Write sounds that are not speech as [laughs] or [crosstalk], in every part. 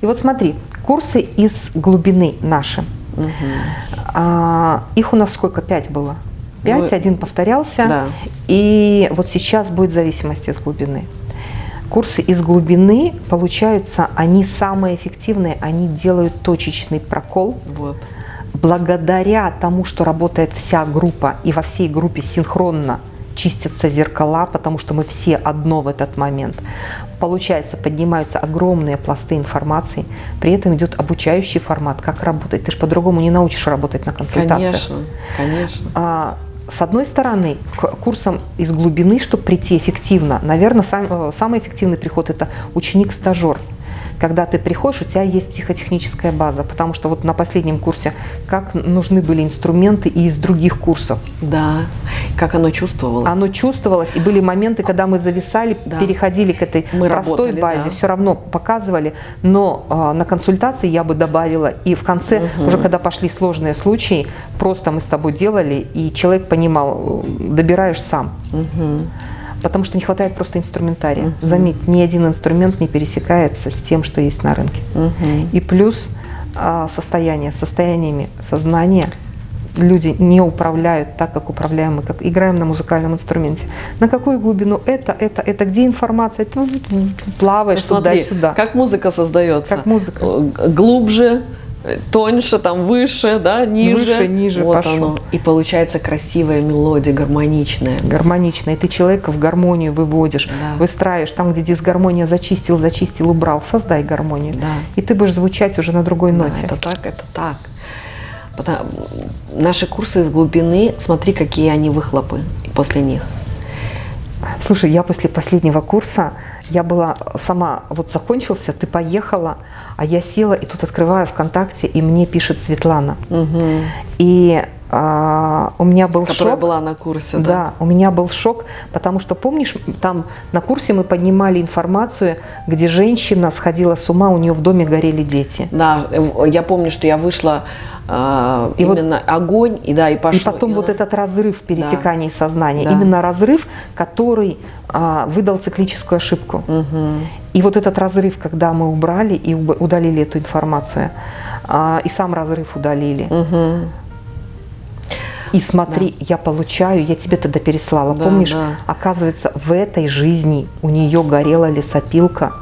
И вот смотри, курсы из глубины наши. Угу. А, их у нас сколько? Пять было. Пять, ну, один повторялся. Да. И вот сейчас будет зависимость из глубины. Курсы из глубины, получаются, они самые эффективные, они делают точечный прокол. Вот. Благодаря тому, что работает вся группа, и во всей группе синхронно чистятся зеркала, потому что мы все одно в этот момент. Получается, поднимаются огромные пласты информации, при этом идет обучающий формат, как работать. Ты же по-другому не научишь работать на консультациях. Конечно, конечно. А, с одной стороны, к курсам из глубины, чтобы прийти эффективно, наверное, сам, э, самый эффективный приход – это ученик-стажер когда ты приходишь, у тебя есть психотехническая база, потому что вот на последнем курсе как нужны были инструменты и из других курсов. Да, как оно чувствовалось. Оно чувствовалось, и были моменты, когда мы зависали, да. переходили к этой мы простой работали, базе, да. все равно показывали, но э, на консультации я бы добавила, и в конце, угу. уже когда пошли сложные случаи, просто мы с тобой делали, и человек понимал, добираешь сам. Угу потому что не хватает просто инструментария. -huh. Заметь, ни один инструмент не пересекается с тем, что есть на рынке. -huh. И плюс а, состояние, состояниями сознания люди не управляют так, как управляем мы, как играем на музыкальном инструменте. На какую глубину это, это, это, где информация, плаваешь туда-сюда. Как музыка создается. Как музыка. Глубже, тоньше, там выше, да, ниже. Выше, ниже, вот пошел. оно. И получается красивая мелодия, гармоничная. Гармоничная. И ты человека в гармонию выводишь, да. выстраиваешь. Там, где дисгармония зачистил, зачистил, убрал, создай гармонию. Да. И ты будешь звучать уже на другой ноте. Да, это так, это так. Потому, наши курсы из глубины, смотри, какие они выхлопы после них. Слушай, я после последнего курса я была сама, вот закончился, ты поехала, а я села и тут открываю ВКонтакте, и мне пишет Светлана. Угу. И а, у меня был Которая шок. была на курсе, да? Да, у меня был шок, потому что, помнишь, там на курсе мы поднимали информацию, где женщина сходила с ума, у нее в доме горели дети. Да, я помню, что я вышла а, и именно вот, огонь, и да, и пошло. И потом и вот этот разрыв перетекания да. сознания, да. именно разрыв, который а, выдал циклическую ошибку. Угу. И вот этот разрыв, когда мы убрали и удалили эту информацию, а, и сам разрыв удалили. Угу. И смотри, да. я получаю, я тебе тогда переслала, да, помнишь? Да. Оказывается, в этой жизни у нее горела лесопилка,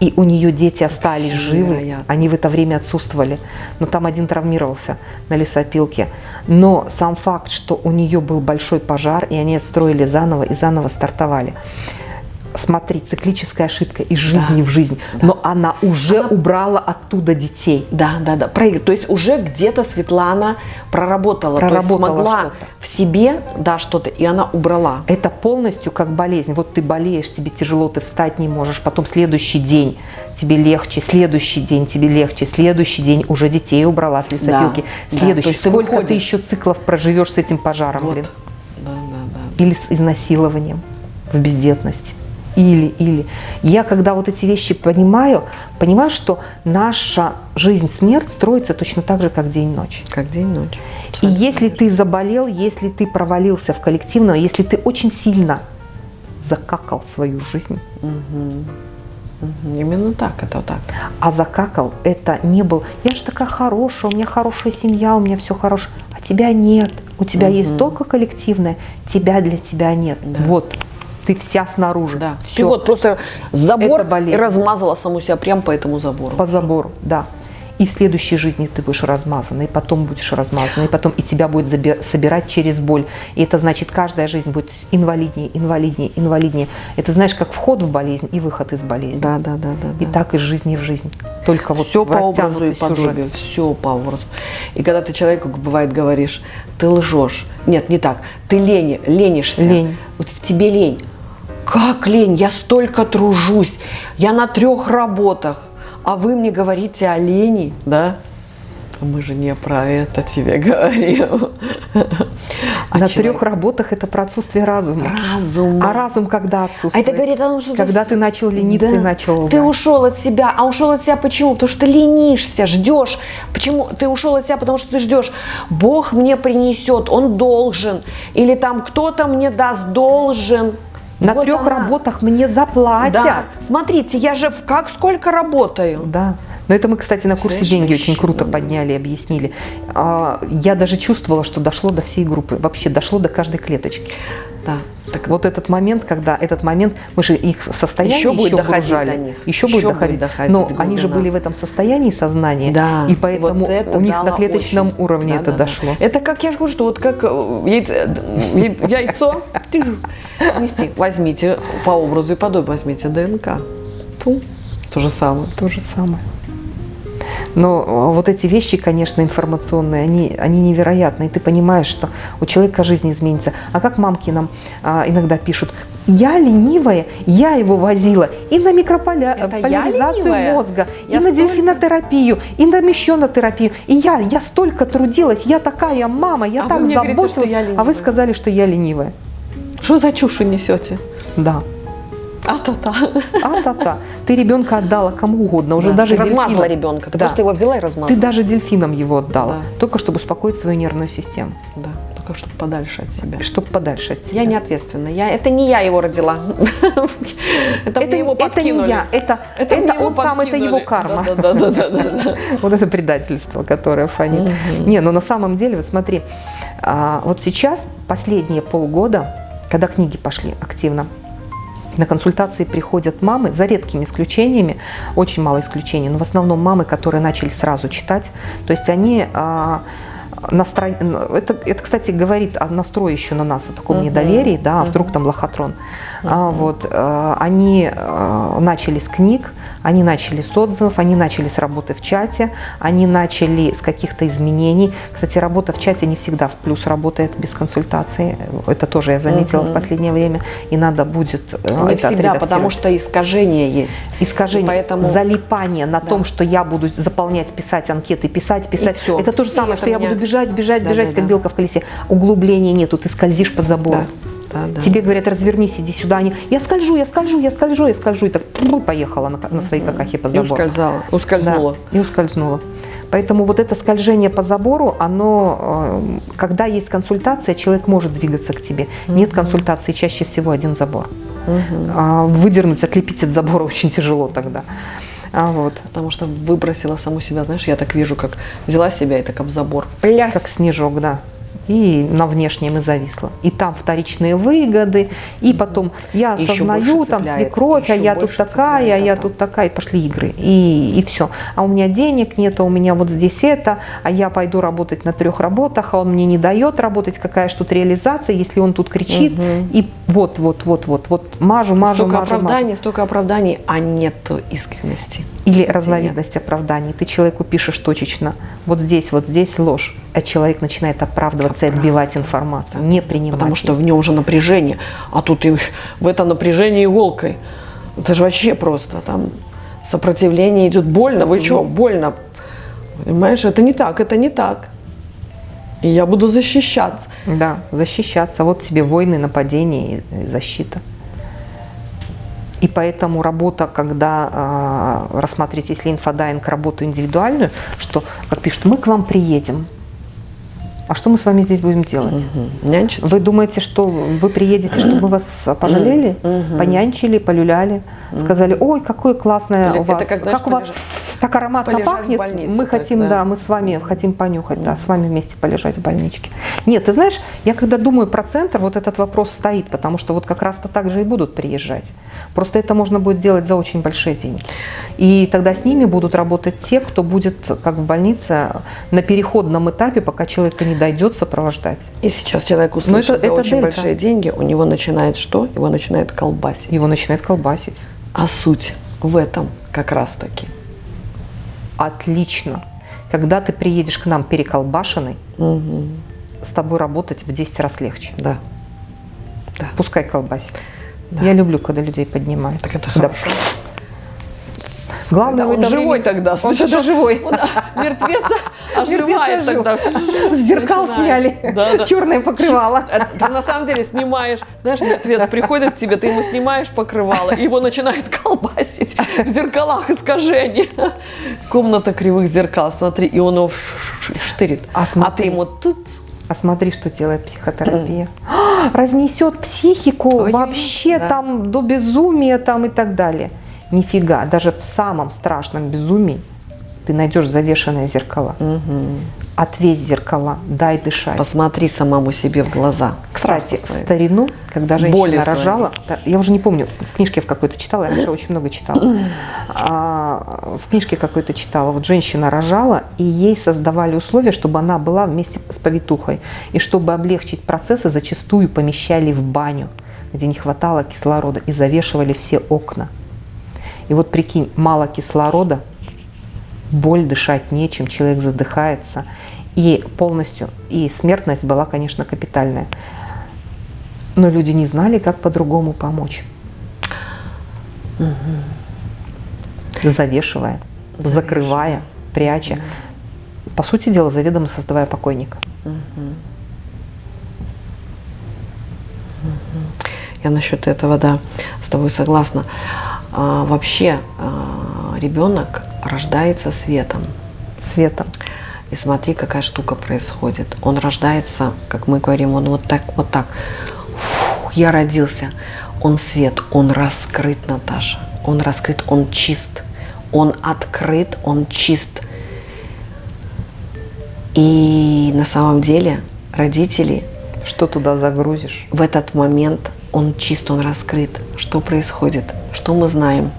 и у нее дети остались живы, они в это время отсутствовали, но там один травмировался на лесопилке. Но сам факт, что у нее был большой пожар, и они отстроили заново и заново стартовали смотри, циклическая ошибка из жизни да, в жизнь, да. но она уже она... убрала оттуда детей. Да, да, да. То есть уже где-то Светлана проработала, проработала то есть смогла в себе, да, что-то, и она убрала. Это полностью как болезнь. Вот ты болеешь, тебе тяжело, ты встать не можешь, потом следующий день тебе легче, следующий день тебе легче, следующий день уже детей убрала с лесопилки, да, следующий. Да, то есть Сколько ты, ты еще циклов проживешь с этим пожаром, вот. блин? Да, да, да. Или с изнасилованием в бездетности или, или. Я, когда вот эти вещи понимаю, понимаю, что наша жизнь-смерть строится точно так же, как день-ночь. Как день-ночь. И если ты заболел, если ты провалился в коллективное, если ты очень сильно закакал свою жизнь, угу. Угу. Именно так, это вот так. А закакал, это не был, я же такая хорошая, у меня хорошая семья, у меня все хорошо, а тебя нет. У тебя угу. есть только коллективное, тебя для тебя нет. Да. Вот ты вся снаружи. Да. Все. Ты вот просто забор и размазала саму себя прямо по этому забору. По забору, да. И в следующей жизни ты будешь размазана, и потом будешь размазана, и потом и тебя будет собирать через боль. И это значит, каждая жизнь будет инвалиднее, инвалиднее, инвалиднее. Это знаешь, как вход в болезнь и выход из болезни. Да, да, да, да. И да. так из жизни в жизнь. Только вот все по образу и подобию, все по образу. И когда ты человеку бывает говоришь, ты лжешь. Нет, не так. Ты лень, ленишься. Лень. Вот в тебе лень. Как лень? Я столько тружусь. Я на трех работах. А вы мне говорите о лени, да? Мы же не про это тебе говорим. А на человек... трех работах это про отсутствие разума. Разум. А разум когда отсутствует? А это говорит о том, что когда ты, ты начал лениться да. и начал. Ты ушел от себя. А ушел от себя почему? Потому что ты ленишься, ждешь. Почему? Ты ушел от себя, потому что ты ждешь. Бог мне принесет, Он должен. Или там кто-то мне даст, должен. На вот трех она. работах мне заплатят. Да. Смотрите, я же как сколько работаю. Да. Но это мы, кстати, на курсе деньги очень круто подняли, объяснили. А, я даже чувствовала, что дошло до всей группы, вообще дошло до каждой клеточки. Да. Так вот этот момент, когда этот момент, мы же их в состоянии еще, будет еще доходить до них. Еще, еще будет доходить. доходить Но глубина. они же были в этом состоянии сознания, да. и поэтому вот у них на клеточном очень. уровне да, это да, дошло. Да. Это как я же говорю, что вот как э, яйцо, яйцо нести. Возьмите по образу и подобию, возьмите ДНК. То же самое. То же самое. Но э, вот эти вещи, конечно, информационные, они, они невероятны. И ты понимаешь, что у человека жизнь изменится. А как мамки нам а, иногда пишут, я ленивая, я его возила и на микрополяризацию мозга, я и столько... на дельфинотерапию, и на мещенотерапию. И я, я столько трудилась, я такая мама, я а так заботилась. Говорите, а вы сказали, что я ленивая. Что за чушь вы несете? Да. А-та-та. А-та-та. Ты ребенка отдала кому угодно, уже да. даже Ты размазала ребенка, ты да. просто его взяла и размазала. Ты даже дельфинам его отдала, да. только чтобы успокоить свою нервную систему. Да, только чтобы подальше от себя. Чтобы подальше от себя. Я не ответственна, я, это не я его родила. [laughs] Это мне его подкинули. Это не я, это он сам, это его карма. Да-да-да. [laughs] Вот это предательство, которое фонит. Не, но на самом деле, вот смотри, а, вот сейчас, последние полгода, когда книги пошли активно, на консультации приходят мамы, за редкими исключениями, очень мало исключений, но в основном мамы, которые начали сразу читать. То есть они а, настро... это, это, кстати, говорит о настрое еще на нас, о таком uh-huh. недоверии, да, а вдруг там лохотрон. Uh-huh. А, вот, а, они а, начали с книг, они начали с отзывов, они начали с работы в чате, они начали с каких-то изменений. Кстати, работа в чате не всегда в плюс работает без консультации. Это тоже я заметила угу. в последнее время. И надо будет э, Не всегда, потому что искажение есть. Искажение, поэтому... залипание на да. том, что я буду заполнять, писать анкеты, писать, писать. И все. Это то же самое, и что меня... я буду бежать, бежать, да, бежать, да, как да. белка в колесе. Углубления нету, ты скользишь по забору. Да да, да. Тебе говорят, развернись, иди сюда. Они, я скольжу, я скольжу, я скольжу, я скольжу. И так поехала на, на своей какахе по забору. И ускользала, ускользнула. Да, и ускользнула. Поэтому вот это скольжение по забору, оно, э, когда есть консультация, человек может двигаться к тебе. Угу. Нет консультации, чаще всего один забор. Угу. Выдернуть, отлепить от забора [laughs] очень тяжело тогда. А вот. Потому что выбросила саму себя, знаешь, я так вижу, как взяла себя и так об забор. Пляс. Как снежок, да и на внешнем и зависла. И там вторичные выгоды, и потом я осознаю, там свекровь, а я тут такая, а я тут такая, и пошли игры, и, и все. А у меня денег нет, а у меня вот здесь это, а я пойду работать на трех работах, а он мне не дает работать, какая же тут реализация, если он тут кричит, угу. и вот, вот, вот, вот, вот, мажу, мажу, столько мажу, оправданий, мажу. столько оправданий, а нет искренности. Или разновидность оправданий. Ты человеку пишешь точечно, вот здесь, вот здесь ложь, а человек начинает оправдываться и отбивать информацию, не принимать. Потому что в нем уже напряжение, а тут и в это напряжение иголкой. Это же вообще просто там сопротивление идет больно. Вы что, больно? Понимаешь, это не так, это не так. И я буду защищаться. Да, защищаться. Вот тебе войны, нападения и защита. И поэтому работа, когда э, рассматривать, если инфодайинг, работу индивидуальную, что, как пишут, мы к вам приедем. А что мы с вами здесь будем делать? Угу. Нянчиться. Вы думаете, что вы приедете, чтобы вас пожалели, угу. понянчили, полюляли, сказали, ой, какое классное Или у вас, как, знаешь, как у вас так ароматно пахнет, больнице, мы так, хотим, да. да, мы с вами хотим понюхать, да, с вами вместе полежать в больничке. Нет, ты знаешь, я когда думаю про центр, вот этот вопрос стоит, потому что вот как раз-то так же и будут приезжать. Просто это можно будет сделать за очень большие деньги. И тогда с ними будут работать те, кто будет, как в больнице, на переходном этапе, пока человек не дойдет, сопровождать. И сейчас человек услышит это, за это очень дельта. большие деньги, у него начинает что? Его начинает колбасить. Его начинает колбасить. А суть в этом как раз-таки – отлично. Когда ты приедешь к нам переколбашенный, угу. с тобой работать в 10 раз легче. Да. да. Пускай колбасит. Да. Я люблю, когда людей поднимают. Так это хорошо. Да. Главное, он живой тогда. Он что живой. Он [laughs] мертвец оживает тогда. С [laughs] зеркал сняли. Черное покрывало. Ты на самом деле снимаешь, знаешь, мертвец [laughs] приходит к тебе, ты ему снимаешь покрывало, и его начинает колбасить в зеркалах искажения. Комната кривых зеркал, смотри, и он его штырит. А, а ты ему тут а смотри, что делает психотерапия. [gasps] Разнесет психику Ой, вообще да. там до безумия там и так далее. Нифига, даже в самом страшном безумии ты найдешь завешенные зеркала. Угу. Отвесь зеркала, дай дышать. Посмотри самому себе в глаза. Кстати, в старину, когда женщина Боли рожала, да, я уже не помню, в книжке в какой-то читала, я раньше очень много читала. [clears throat] А, в книжке какой-то читала, вот женщина рожала, и ей создавали условия, чтобы она была вместе с повитухой. И чтобы облегчить процессы, зачастую помещали в баню, где не хватало кислорода, и завешивали все окна. И вот прикинь, мало кислорода, боль, дышать нечем, человек задыхается. И полностью, и смертность была, конечно, капитальная. Но люди не знали, как по-другому помочь. Угу. Завешивая, Завешивая, закрывая, пряча. Угу. По сути дела, заведомо создавая покойника. Угу. Я насчет этого, да, с тобой согласна. А, вообще а, ребенок рождается светом. Светом. И смотри, какая штука происходит. Он рождается, как мы говорим, он вот так, вот так. Фух, я родился. Он свет, он раскрыт, Наташа. Он раскрыт, он чист. Он открыт, он чист. И на самом деле родители... Что туда загрузишь? В этот момент он чист, он раскрыт. Что происходит? Что мы знаем?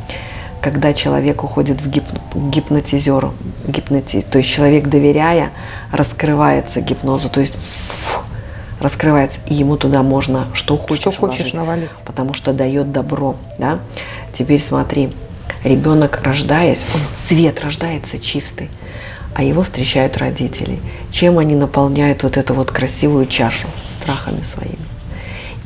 Когда человек уходит в гип гипнотизеру, гипноти... то есть человек, доверяя, раскрывается гипнозу, то есть фу, раскрывается, и ему туда можно что хочешь, что хочешь навалить. потому что дает добро. Да? Теперь смотри, ребенок рождаясь, он свет рождается чистый, а его встречают родители. Чем они наполняют вот эту вот красивую чашу страхами своими?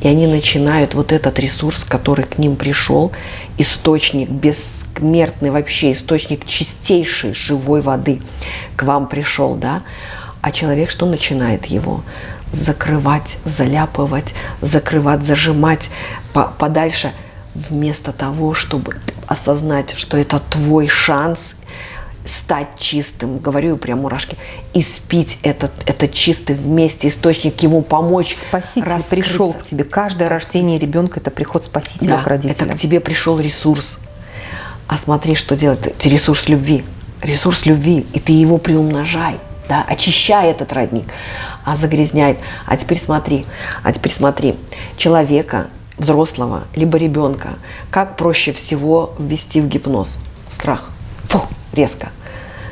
И они начинают вот этот ресурс, который к ним пришел, источник бессмертный вообще, источник чистейшей живой воды к вам пришел, да? А человек что начинает его? Закрывать, заляпывать, закрывать, зажимать по подальше, вместо того, чтобы осознать, что это твой шанс стать чистым, говорю прям мурашки, и спить этот, этот чистый вместе источник, ему помочь. Спаситель раскрыться. пришел к тебе. Каждое Спаситель. рождение ребенка – это приход спасителя да, к родителям. это к тебе пришел ресурс. А смотри, что делать. Это ресурс любви. Ресурс любви, и ты его приумножай. Да, очищай этот родник, а загрязняет. А теперь смотри, а теперь смотри, человека, взрослого, либо ребенка, как проще всего ввести в гипноз? Страх. Фу, резко.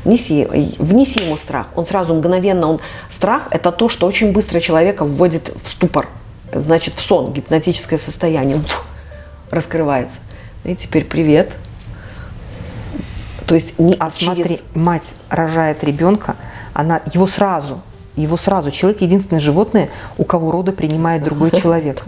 Внеси, внеси ему страх. Он сразу мгновенно, он страх – это то, что очень быстро человека вводит в ступор, значит, в сон, гипнотическое состояние. Фу, раскрывается. И теперь привет. То есть не а через... смотри, мать рожает ребенка, она его сразу его сразу. Человек единственное животное, у кого роды принимает другой [laughs] человек.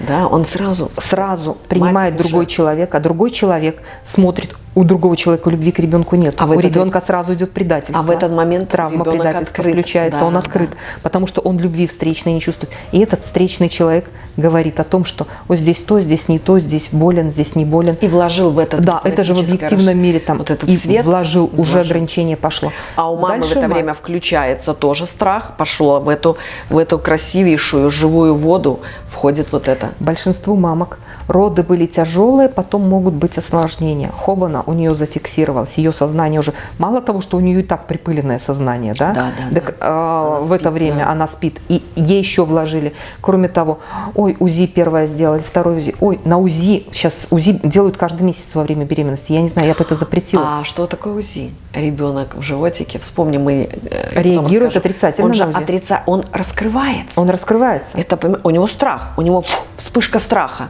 Да, он сразу. Сразу принимает другой человек, а другой человек смотрит, у другого человека любви к ребенку нет. А у этот... ребенка сразу идет предательство. А в этот момент травма предательства открыт. включается, да, он открыт, да. потому что он любви встречной не чувствует. И этот встречный человек говорит о том, что вот здесь то, здесь не то, здесь болен, здесь не болен. И вложил в этот Да, это же в объективном мире там вот этот и свет вложил, вложил, уже ограничение пошло. А у мамы Дальше в это мать... время включается тоже страх, пошло в эту, в эту красивейшую живую воду входит вот это. Большинству мамок роды были тяжелые, потом могут быть осложнения. Хобана у нее зафиксировалось, ее сознание уже, мало того, что у нее и так припыленное сознание, да? Да, да. Так, да. Э, в это время да. она спит, и ей еще вложили. Кроме того, ой, УЗИ первое сделали, второе УЗИ, ой, на УЗИ, сейчас УЗИ делают каждый месяц во время беременности, я не знаю, я бы это запретила. А что такое УЗИ? Ребенок в животике, вспомни, мы э, Реагирует отрицательно он же отрица... он раскрывается. Он раскрывается. Это, у него страх, у него вспышка страха.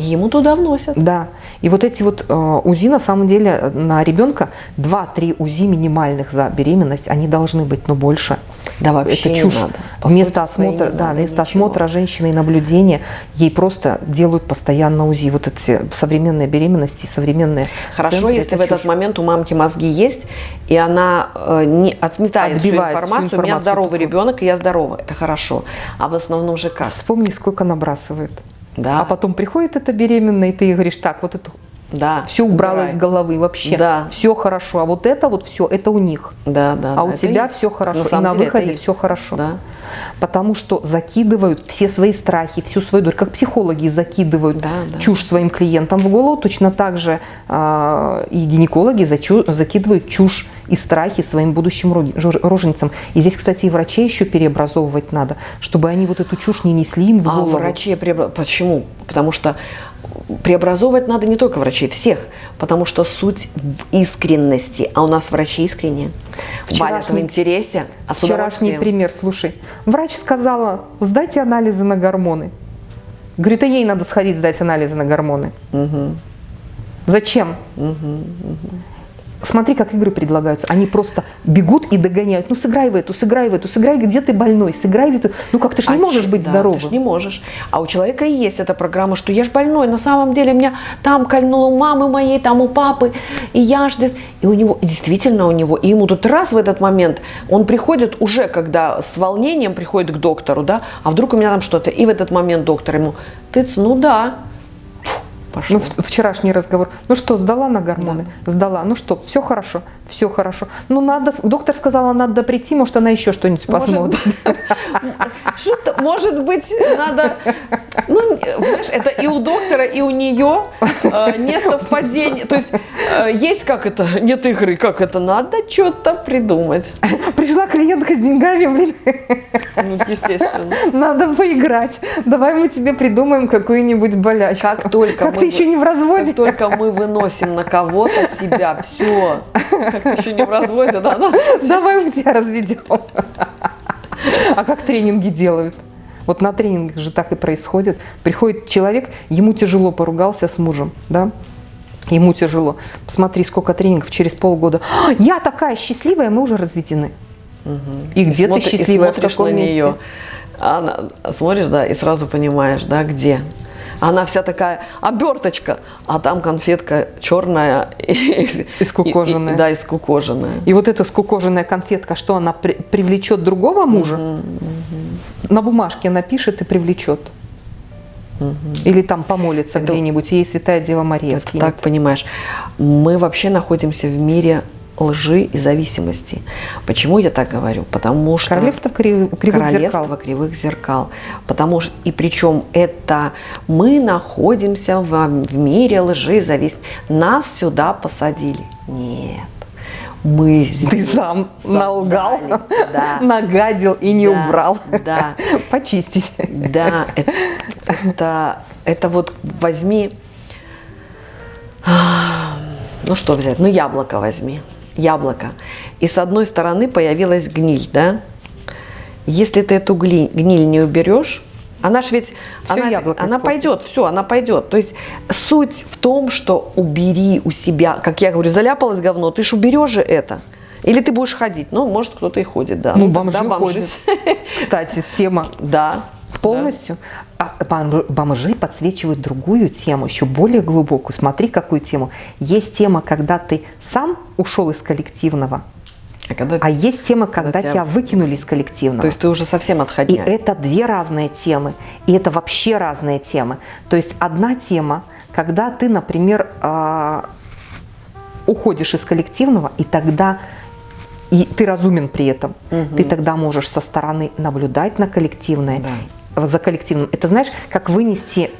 Ему туда вносят. Да. И вот эти вот э, УЗИ, на самом деле, на ребенка 2-3 УЗИ минимальных за беременность, они должны быть, но больше. Да, вообще это чушь. Не надо. По вместо осмотра, да, вместо осмотра женщины и наблюдения ей просто делают постоянно УЗИ. Вот эти современные беременности, современные. Хорошо, центры, если в чушь. этот момент у мамки мозги есть, и она э, не отметает всю информацию, всю информацию, у меня здоровый ребенок, и я здорова. Это хорошо. А в основном же как? Вспомни, сколько набрасывают. Да. А потом приходит эта беременная, и ты говоришь, так, вот это да, все убрала из головы вообще. Да. Все хорошо. А вот это вот все, это у них. Да, да. А да, у тебя их. все хорошо. На и на деле, выходе все хорошо. Да. потому что закидывают все свои страхи, всю свою дурь, как психологи закидывают да, да. чушь своим клиентам в голову, точно так же э, и гинекологи зачу, закидывают чушь и страхи своим будущим роженицам. И здесь, кстати, и врачей еще переобразовывать надо, чтобы они вот эту чушь не несли им в а голову. А врачи, почему? Потому что преобразовывать надо не только врачей, всех, потому что суть в искренности, а у нас врачи искренние. Вчерашний, в интересе, а Вчерашний пример, слушай, врач сказала, сдайте анализы на гормоны. Говорю, это ей надо сходить сдать анализы на гормоны. Угу. Зачем? Угу, угу. Смотри, как игры предлагаются. Они просто бегут и догоняют. Ну, сыграй в эту, сыграй в эту, сыграй, где ты больной, сыграй, где ты... Ну, как ты же не а можешь быть да, здоровым. ты ж не можешь. А у человека и есть эта программа, что я ж больной, на самом деле меня там кольнуло у мамы моей, там у папы, и я ж... И у него, действительно у него, и ему тут раз в этот момент, он приходит уже, когда с волнением приходит к доктору, да, а вдруг у меня там что-то, и в этот момент доктор ему, ты, ну да, пошел. Ну, вчерашний разговор. Ну что, сдала на гормоны? Да. Сдала. Ну что, все хорошо, все хорошо. Ну надо, доктор сказала, надо прийти, может она еще что-нибудь посмотрит. [laughs] Что-то, может быть, надо, ну, знаешь, это и у доктора, и у нее э, не совпадение. То есть э, есть как это, нет игры, как это, надо что-то придумать. Пришла клиентка с деньгами, блин. Ну, естественно. Надо поиграть. Давай мы тебе придумаем какую-нибудь болячку. Как только как мы, ты еще не в разводе. Как только мы выносим на кого-то себя, все. Как ты еще не в разводе, да? [laughs] Давай мы тебя разведем. А как тренинги делают? Вот на тренингах же так и происходит. Приходит человек, ему тяжело, поругался с мужем, да? Ему тяжело. Посмотри, сколько тренингов через полгода. «А, [gasps] я такая счастливая, мы уже разведены. Угу. И где ты счастливая, и смотришь в каком на месте? нее. Она, смотришь, да, и сразу понимаешь, да, где. Она вся такая оберточка, а там конфетка черная. И, скукоженная. И, и, да, и скукоженная. И вот эта скукоженная конфетка, что она при, привлечет другого мужа? Угу, угу. На бумажке напишет и привлечет. Угу. Или там помолится где-нибудь, ей Святая Дева Мария. Так понимаешь, мы вообще находимся в мире лжи и зависимости. Почему я так говорю? Потому что королевство кривых, кривых королевство зеркал. кривых зеркал. Потому что и причем это мы находимся в, в мире лжи и зависимости. Нас сюда посадили. Нет. Мы Ты сам налгал, да. [laughs] нагадил и не да, убрал. Да. [laughs] Почистить. Да, это, это, это вот возьми, ну что взять, ну яблоко возьми яблоко, и с одной стороны появилась гниль, да? Если ты эту гниль, гниль не уберешь, она ж ведь, все она, она пойдет, все, она пойдет. То есть суть в том, что убери у себя, как я говорю, заляпалось говно, ты ж уберешь же это. Или ты будешь ходить. Ну, может, кто-то и ходит, да. Ну, бомжи, да, бомжи. ходят. Кстати, тема. Да. Полностью. Да. А бомжи подсвечивают другую тему, еще более глубокую. Смотри, какую тему. Есть тема, когда ты сам ушел из коллективного, а, когда, а есть тема, когда, когда тебя... тебя выкинули из коллективного. То есть ты уже совсем отходняк. И это две разные темы. И это вообще разные темы. То есть одна тема, когда ты, например, а, уходишь из коллективного, и тогда и ты разумен при этом, угу. ты тогда можешь со стороны наблюдать на коллективное да за коллективным. Это знаешь, как вынести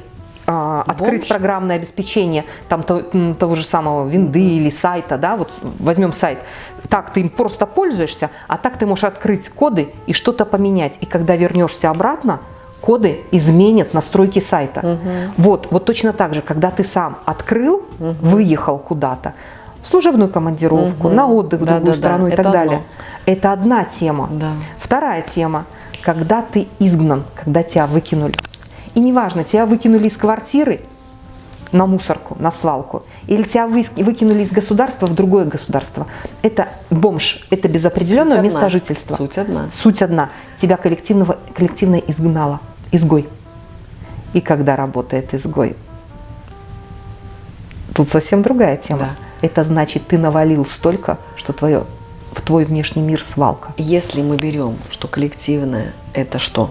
а, открыть Бомж. программное обеспечение там того, того же самого винды mm -hmm. или сайта, да, вот возьмем сайт, так ты им просто пользуешься, а так ты можешь открыть коды и что-то поменять. И когда вернешься обратно, коды изменят настройки сайта. Угу. Вот, вот точно так же, когда ты сам открыл, угу. выехал куда-то, в служебную командировку, угу. на отдых в да, другую да, страну да. и Это так далее. Одно. Это одна тема. Да. Вторая тема – когда ты изгнан, когда тебя выкинули. И неважно, тебя выкинули из квартиры на мусорку, на свалку, или тебя выкинули из государства в другое государство. Это бомж, это без определенного Суть места одна. жительства. Суть одна. Суть одна. Тебя коллективного, коллективно изгнало. Изгой. И когда работает изгой? Тут совсем другая тема. Да. Это значит, ты навалил столько, что твое в твой внешний мир свалка. Если мы берем, что коллективное – это что?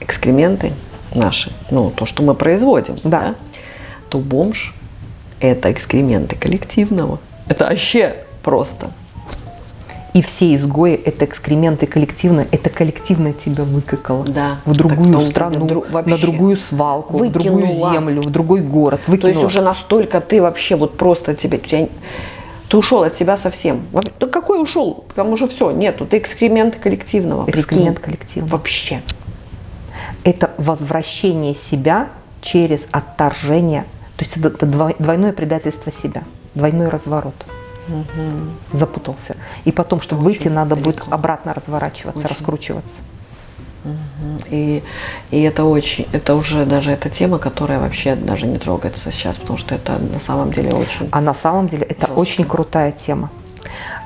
Экскременты наши, ну, то, что мы производим, да. да? то бомж – это экскременты коллективного. Это вообще просто. И все изгои – это экскременты коллективно, это коллективно тебя выкакало да, в другую страну, дру, на другую свалку, Выкинула. в другую землю, в другой город. Выкинула. То есть уже настолько ты вообще вот просто тебе, тебя, ты ушел от себя совсем. Да какой ушел? Там уже все, нету. Ты экскремент коллективного. Экскремент коллективного. Вообще. Это возвращение себя через отторжение. То есть это двойное предательство себя, двойной разворот угу. запутался. И потом, чтобы Очень выйти, надо далеко. будет обратно разворачиваться, Очень. раскручиваться. И, и это очень, это уже даже эта тема, которая вообще даже не трогается сейчас, потому что это на самом деле очень. А на самом деле это жестко. очень крутая тема.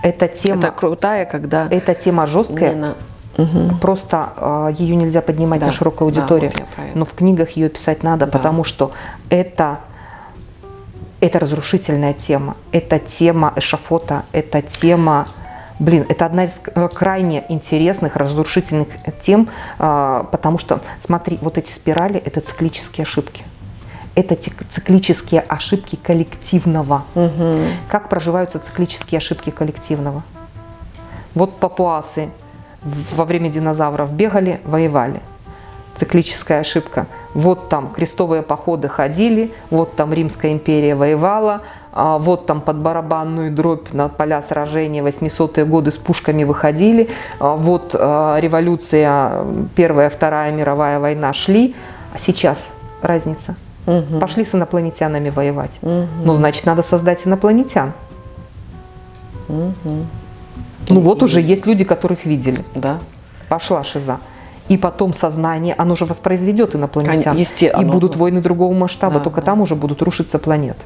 Это тема. Это крутая, когда. Эта тема жесткая. Именно Угу. Просто э, ее нельзя поднимать да, на широкую аудиторию, да, вот но в книгах ее писать надо, да. потому что это это разрушительная тема, это тема эшафота, это тема, блин, это одна из э, крайне интересных, разрушительных тем, а, потому что, смотри, вот эти спирали – это циклические ошибки. Это циклические ошибки коллективного. Угу. Как проживаются циклические ошибки коллективного? Вот папуасы во время динозавров бегали, воевали – циклическая ошибка. Вот там крестовые походы ходили, вот там Римская империя воевала, вот там под барабанную дробь на поля сражения 800-е годы с пушками выходили, а вот а, революция, Первая, Вторая мировая война шли, а сейчас разница. Угу. Пошли с инопланетянами воевать. Угу. Ну, значит, надо создать инопланетян. Угу. Ну, вот уже есть люди, которых видели. Да. Пошла шиза и потом сознание, оно же воспроизведет инопланетян. Есте, и будут войны другого масштаба, да, только да. там уже будут рушиться планеты.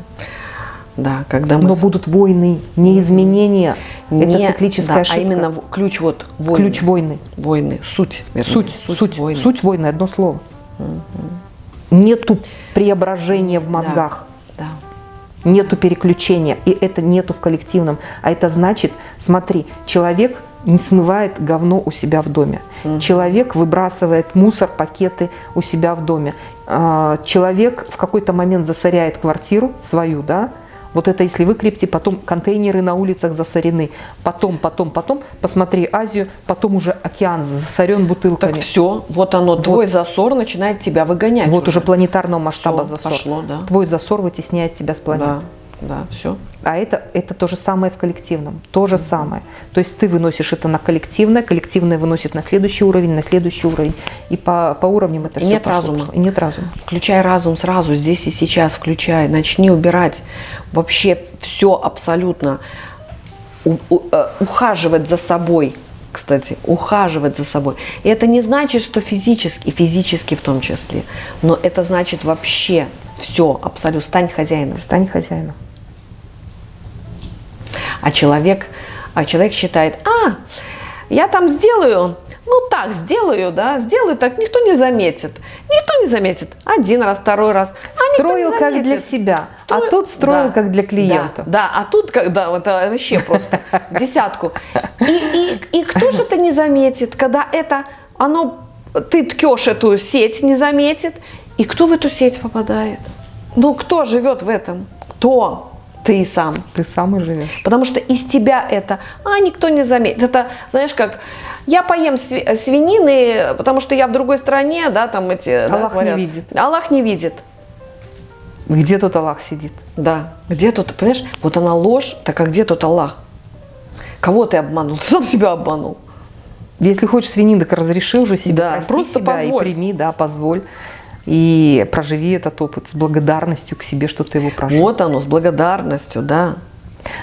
Да, когда мы... Но будут войны, не изменения. Не, это циклическая да, ошибка. А именно ключ вот войны. Ключ войны. Войны, суть. Вернее, суть, суть, суть войны. Суть войны, одно слово. Угу. Нету преображения в мозгах. Да, да. Нету переключения. И это нету в коллективном. А это значит, смотри, человек не смывает говно у себя в доме. Угу. Человек выбрасывает мусор, пакеты у себя в доме. А, человек в какой-то момент засоряет квартиру свою, да, вот это если вы крепите, потом контейнеры на улицах засорены, потом, потом, потом, посмотри Азию, потом уже океан засорен бутылками. Так все, вот оно, вот. твой засор начинает тебя выгонять. Вот уже, уже планетарного масштаба все, засор. Пошло, да. Твой засор вытесняет тебя с планеты. Да да, все. А это, это то же самое в коллективном, то же самое. То есть ты выносишь это на коллективное, коллективное выносит на следующий уровень, на следующий уровень, и по, по уровням это и все нет пошло, разума. И нет разума. Включай разум сразу, здесь и сейчас, включай, начни убирать вообще все абсолютно, у, у, э, ухаживать за собой, кстати, ухаживать за собой. И это не значит, что физически, физически в том числе, но это значит вообще все, абсолютно, стань хозяином. Стань хозяином. А человек, а человек считает, а, я там сделаю, ну так, сделаю, да, сделаю так, никто не заметит. Никто не заметит. Один раз, второй раз. А строил как для себя, а строил... а тут строил да, как для клиента. Да, да, а тут, когда вот это вообще просто [laughs] десятку. И, и, и кто же это не заметит, когда это, оно, ты ткешь эту сеть, не заметит, и кто в эту сеть попадает? Ну, кто живет в этом? Кто? Ты сам. Ты сам и живешь. Потому что из тебя это, а, никто не заметит. Это, знаешь, как, я поем свинины, потому что я в другой стране, да, там эти... Аллах да, не видит. Аллах не видит. Где тут Аллах сидит? Да, где тут, понимаешь, вот она ложь, так а где тут Аллах? Кого ты обманул? Ты сам себя обманул. Если хочешь свинин, так разреши уже себе, да, просто себя позволь. и прими, да, позволь. И проживи этот опыт с благодарностью к себе, что ты его прожил. Вот оно, с благодарностью, да.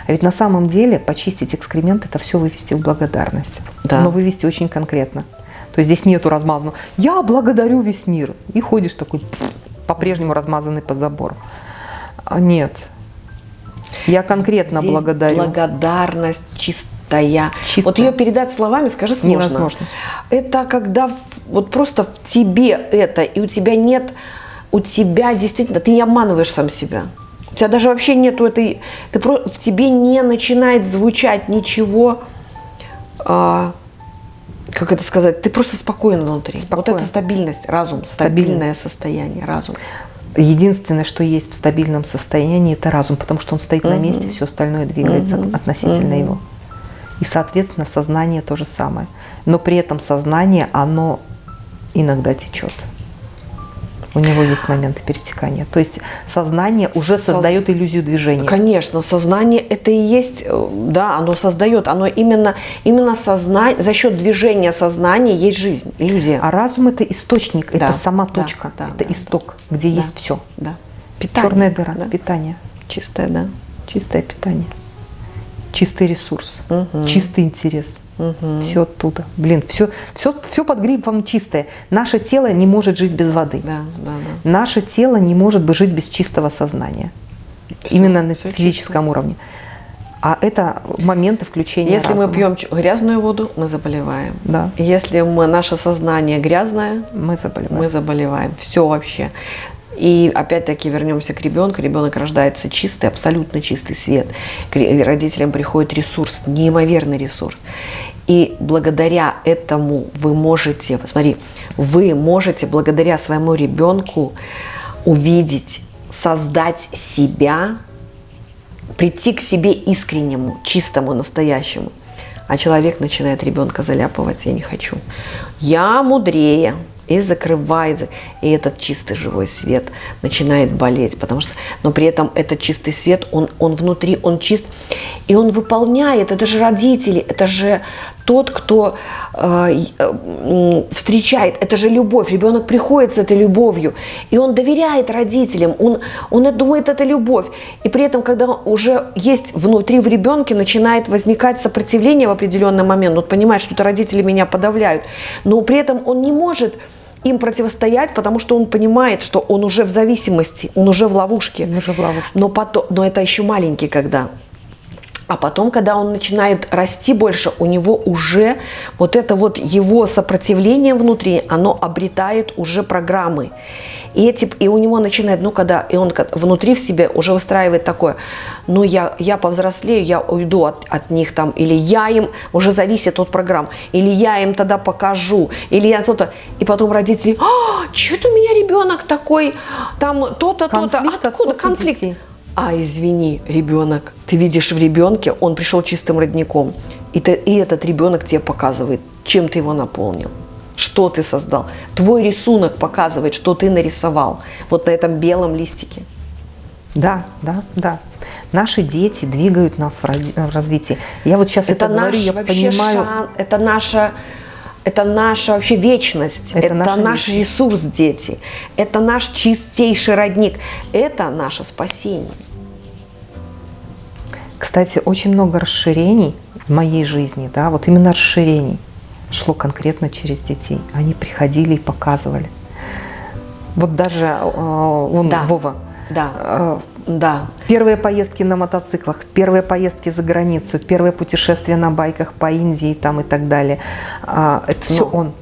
А ведь на самом деле почистить экскремент – это все вывести в благодарность. Да. Но вывести очень конкретно. То есть здесь нету размазанного «я благодарю весь мир» и ходишь такой по-прежнему размазанный по забору. А нет. Я конкретно здесь благодарю. благодарность чистая. чистая. Вот ее передать словами, скажи, сложно. Невозможно. Это когда вот просто в тебе это, и у тебя нет, у тебя действительно, ты не обманываешь сам себя. У тебя даже вообще нету этой, ты, в тебе не начинает звучать ничего, а, как это сказать, ты просто спокоен внутри. Спокоен. Вот это стабильность, разум, стабильное состояние, разум. Единственное, что есть в стабильном состоянии, это разум, потому что он стоит угу. на месте, все остальное двигается угу. относительно угу. его. И, соответственно, сознание то же самое. Но при этом сознание, оно иногда течет. У него есть моменты перетекания. То есть сознание уже Со... создает иллюзию движения. Конечно, сознание это и есть, э, да, оно создает, оно именно, именно сознание, за счет движения сознания есть жизнь, иллюзия. А разум это источник, да, это сама точка, да, это да, исток, где да, есть все. Да. Питание. Черная дыра, да. питание. Чистое, да. Чистое питание. Чистый ресурс, угу. чистый интерес. Угу. Все оттуда. Блин, все, все, все под грибом чистое. Наше тело не может жить без воды. Да, да, да. Наше тело не может бы жить без чистого сознания. Все, Именно на физическом чисто. уровне. А это моменты включения Если разума. мы пьем грязную воду, мы заболеваем. Да. Если мы, наше сознание грязное, мы заболеваем. Мы заболеваем. Все вообще. И опять-таки вернемся к ребенку. Ребенок рождается чистый, абсолютно чистый свет. К родителям приходит ресурс, неимоверный ресурс. И благодаря этому вы можете, посмотри, вы можете благодаря своему ребенку увидеть, создать себя, прийти к себе искреннему, чистому, настоящему. А человек начинает ребенка заляпывать, я не хочу. Я мудрее, и закрывает, и этот чистый живой свет начинает болеть, потому что, но при этом этот чистый свет, он, он внутри, он чист, и он выполняет, это же родители, это же тот, кто э, э, встречает, это же любовь, ребенок приходит с этой любовью, и он доверяет родителям, он, он думает, это любовь, и при этом, когда уже есть внутри в ребенке, начинает возникать сопротивление в определенный момент, он понимает, что это родители меня подавляют, но при этом он не может им противостоять, потому что он понимает, что он уже в зависимости, он уже в ловушке. Он уже в ловушке. Но, потом, но это еще маленький когда. А потом, когда он начинает расти больше, у него уже вот это вот его сопротивление внутри, оно обретает уже программы. И, эти, и у него начинает, ну, когда, и он внутри в себе уже выстраивает такое, ну, я, я повзрослею, я уйду от, от них там, или я им, уже зависит от программ, или я им тогда покажу, или я то-то. И потом родители, а, что-то у меня ребенок такой, там то-то, то-то, откуда конфликт? Детей. А, извини, ребенок, ты видишь в ребенке, он пришел чистым родником, и, ты, и этот ребенок тебе показывает, чем ты его наполнил что ты создал. Твой рисунок показывает, что ты нарисовал вот на этом белом листике. Да, да, да. Наши дети двигают нас в развитии. Я вот сейчас это, это говорю, я понимаю. Шан, это наша это наша вообще вечность, это, это наш вечность. ресурс, дети, это наш чистейший родник, это наше спасение. Кстати, очень много расширений в моей жизни, да, вот именно расширений шло конкретно через детей. Они приходили и показывали. Вот даже э, он, да. Вова, да. Э, да. Первые поездки на мотоциклах, первые поездки за границу, первые путешествия на байках по Индии там и так далее. Э, это но, все он.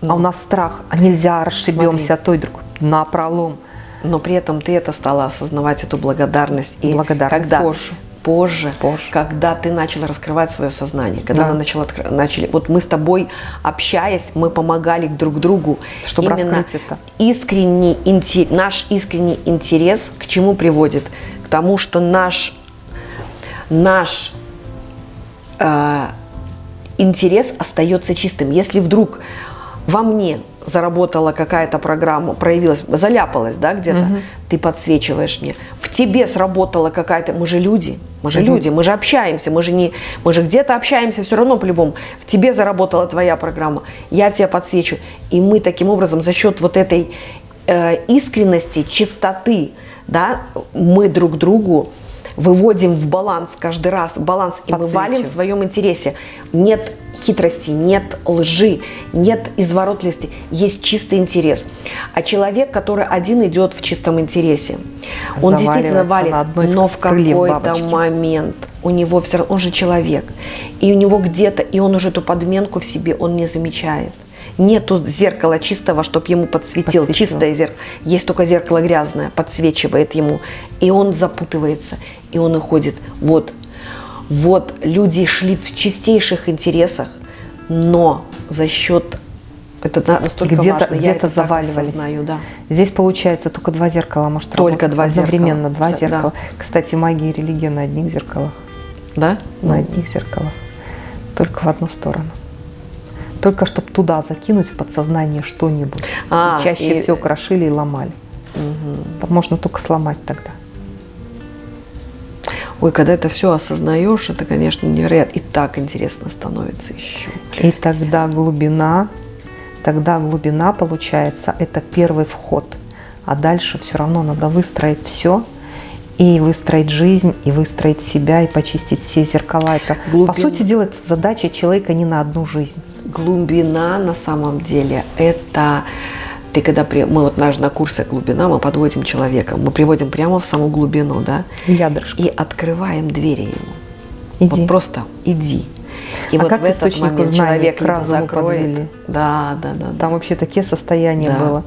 Но, а у нас страх, а нельзя, расшибемся, а то и друг на пролом. Но при этом ты это стала осознавать, эту благодарность. И благодарность когда, позже позже, позже, когда ты начала раскрывать свое сознание, когда да. мы начала, начали, вот мы с тобой общаясь, мы помогали друг другу, чтобы именно это. Искренний интерес, наш искренний интерес к чему приводит? К тому, что наш наш э, интерес остается чистым. Если вдруг во мне заработала какая-то программа, проявилась, заляпалась, да, где-то, угу. ты подсвечиваешь мне. В тебе сработала какая-то, мы же люди, мы же угу. люди, мы же общаемся, мы же не, мы же где-то общаемся все равно по-любому. В тебе заработала твоя программа, я тебя подсвечу. И мы таким образом за счет вот этой э, искренности, чистоты, да, мы друг другу выводим в баланс каждый раз, баланс, и мы валим в своем интересе. Нет хитрости, нет лжи, нет изворотливости, есть чистый интерес. А человек, который один идет в чистом интересе, он действительно валит, но в какой-то момент у него все равно, он же человек, и у него где-то, и он уже эту подменку в себе, он не замечает. Нету зеркала чистого, чтобы ему подсветил. Подсветил. Чистое зеркало. Есть только зеркало грязное, подсвечивает ему. И он запутывается, и он уходит. Вот, вот люди шли в чистейших интересах, но за счет это настолько где-то, важно. Где-то заваливались. Знаю, да. Здесь получается только два зеркала может Только два одновременно зеркала. два зеркала. Да. Кстати, магия и религия на одних зеркалах. Да? На одних зеркалах. Только в одну сторону. Только чтобы туда закинуть в подсознание что-нибудь. А, чаще и... всего крошили и ломали. Угу. Можно только сломать тогда. Ой, когда это все осознаешь, это, конечно, невероятно. И так интересно становится еще. И тогда глубина, тогда глубина получается, это первый вход. А дальше все равно надо выстроить все, и выстроить жизнь, и выстроить себя, и почистить все зеркала. Это, Глубин... по сути дела, это задача человека не на одну жизнь. Глубина на самом деле это ты когда при... мы вот наш на курсе глубина, мы подводим человека, мы приводим прямо в саму глубину, да, Ядрышко. и открываем двери ему. Иди. Вот просто иди. И а вот как в этот момент человек либо закроет. Подвели? Да, да, да. Там да. вообще такие состояния да. было,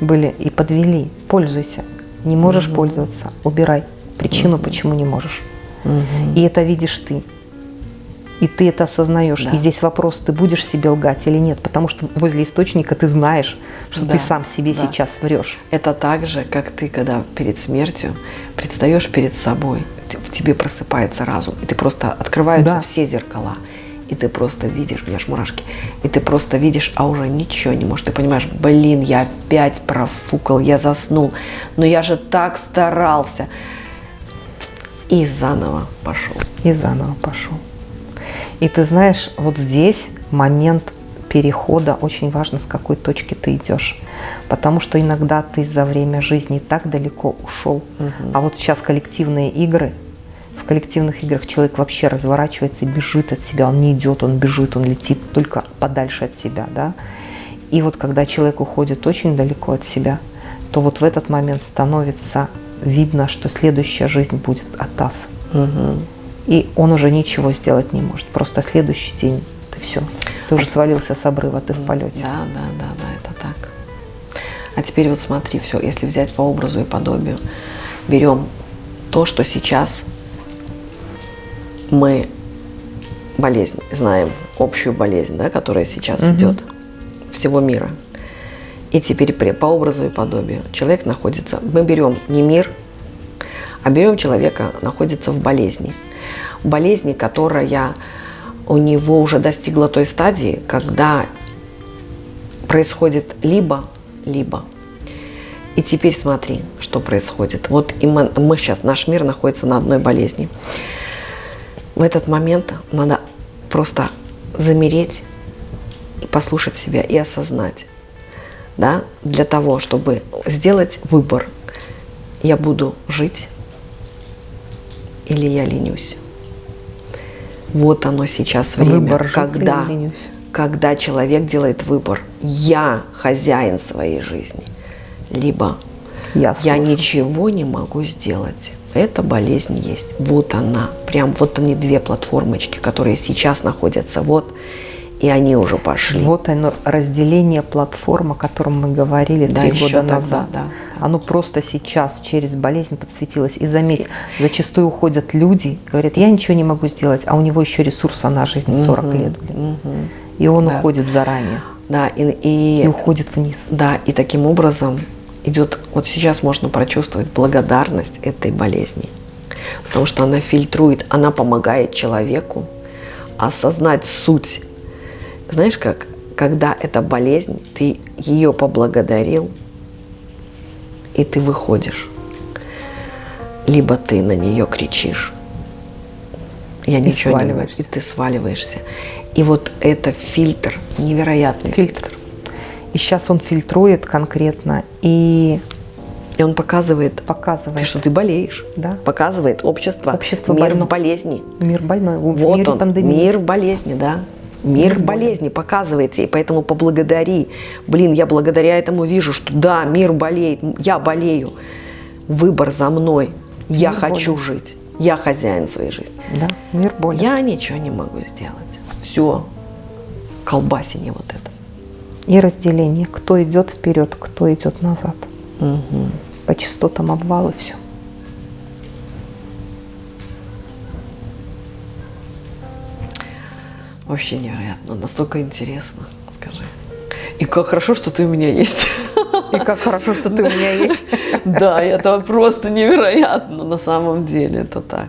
были и подвели. Пользуйся. Не можешь угу. пользоваться, убирай причину, угу. почему не можешь. Угу. И это видишь ты и ты это осознаешь. Да. И здесь вопрос, ты будешь себе лгать или нет, потому что возле источника ты знаешь, что да. ты сам себе да. сейчас врешь. Это так же, как ты, когда перед смертью предстаешь перед собой, в тебе просыпается разум, и ты просто открываются да. все зеркала. И ты просто видишь, у меня аж мурашки, и ты просто видишь, а уже ничего не можешь. Ты понимаешь, блин, я опять профукал, я заснул, но я же так старался. И заново пошел. И заново пошел. И ты знаешь, вот здесь момент перехода очень важно, с какой точки ты идешь. Потому что иногда ты за время жизни так далеко ушел. Угу. А вот сейчас коллективные игры, в коллективных играх человек вообще разворачивается и бежит от себя. Он не идет, он бежит, он летит только подальше от себя. Да? И вот когда человек уходит очень далеко от себя, то вот в этот момент становится видно, что следующая жизнь будет от ас. Угу и он уже ничего сделать не может. Просто следующий день ты все, ты уже свалился с обрыва, ты в полете. Да, да, да, да, это так. А теперь вот смотри, все, если взять по образу и подобию, берем то, что сейчас мы болезнь, знаем общую болезнь, да, которая сейчас угу. идет всего мира. И теперь по образу и подобию человек находится, мы берем не мир, а берем человека, находится в болезни болезни, которая у него уже достигла той стадии, когда происходит либо-либо. И теперь смотри, что происходит. Вот и мы, мы сейчас, наш мир находится на одной болезни. В этот момент надо просто замереть и послушать себя и осознать, да, для того, чтобы сделать выбор. Я буду жить или я ленюсь. Вот оно сейчас время, выбор когда, когда человек делает выбор. Я хозяин своей жизни. Либо я, я ничего не могу сделать. Эта болезнь есть. Вот она. Прям вот они две платформочки, которые сейчас находятся. Вот и они уже пошли. Вот оно, разделение платформ, о котором мы говорили да, три года тогда, назад. Да, Оно просто сейчас через болезнь подсветилось. И заметь, зачастую уходят люди, говорят, я ничего не могу сделать, а у него еще ресурса на жизнь 40 угу, лет. Угу. И он да. уходит заранее. Да, и, и, и уходит вниз. Да, и таким образом идет, вот сейчас можно прочувствовать благодарность этой болезни. Потому что она фильтрует, она помогает человеку осознать суть знаешь как, когда эта болезнь, ты ее поблагодарил, и ты выходишь. Либо ты на нее кричишь, я и ничего не могу, и ты сваливаешься. И вот это фильтр, невероятный фильтр. фильтр. И сейчас он фильтрует конкретно и и он показывает, показывает. что ты болеешь. Да. Показывает общество, общество мир больно. в болезни. Мир больной. В вот он, пандемии. мир в болезни, да. Мир в болезни показывается, и поэтому поблагодари. Блин, я благодаря этому вижу, что да, мир болеет, я болею. Выбор за мной. Я мир хочу боли. жить. Я хозяин своей жизни. Да, мир боли. Я ничего не могу сделать. Все. Колбасине вот это. И разделение. Кто идет вперед, кто идет назад. Угу. По частотам обвалы все. Вообще невероятно, настолько интересно, скажи. И как хорошо, что ты у меня есть. [laughs] И как хорошо, что ты у меня есть. [laughs] Да, это просто невероятно на самом деле, это так.